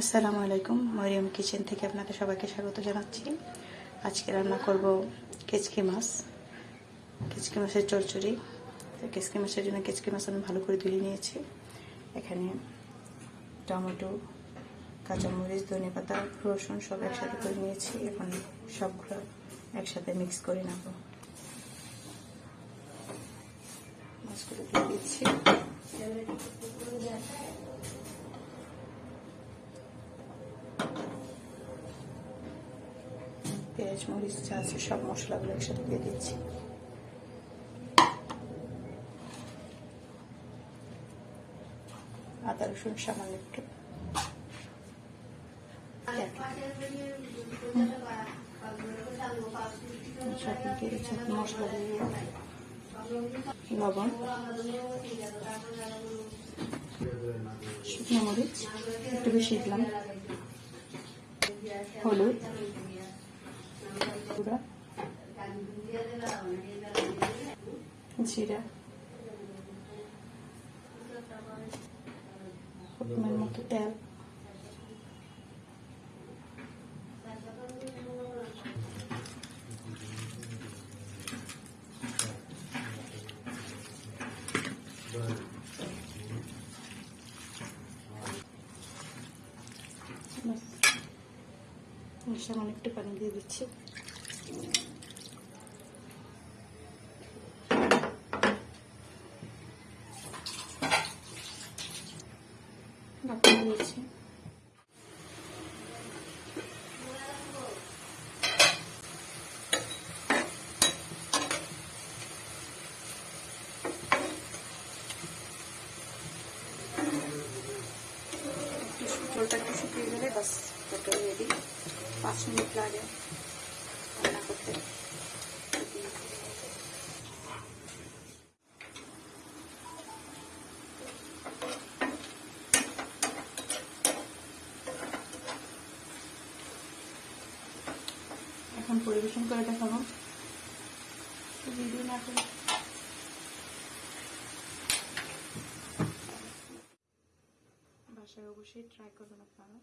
আসসালামু আলাইকুম। মরিয়ম কিচেন থেকে আপনাদের সবাইকে স্বাগত জানাচ্ছি। আজকে রান্না করব কেচকি মাছ, কেচকি মাছের চচ্চড়ি। তো কেচকি মাছের জন্য কেচকি মাছ আমি ভালো করে ধুয়ে নিয়েছি। এখানে টমেটো, কাঁচামরিচ, ধনে পাতা, রসুন সব একসাথে করে নিয়েছি। এখন সবগুলো একসাথে মিক্স করে নেব। মাছগুলো দিয়ে দিচ্ছি। পেঁয়াজ, মরিচ যা আছে সব মশলাগুলো একসাথে দিয়ে দিচ্ছি। আদা, রসুন, সামান্য একটু। লবণ, শুকনো মরিচ, একটু বেশি দিলাম। হলুদ গুঁড়া জিরা পরিমাণ মতো তেল সামান্য একটু পানি দিয়ে দিচ্ছি ঢাকা দিয়েছি ঝোলটা একটু শুকিয়ে গেলে বাস তরকারি রেডি পাঁচ মিনিট লাগে এখন পরিবেশন করে দেখাবো। বাসায় অবশ্যই ট্রাই করবেন আপনারা।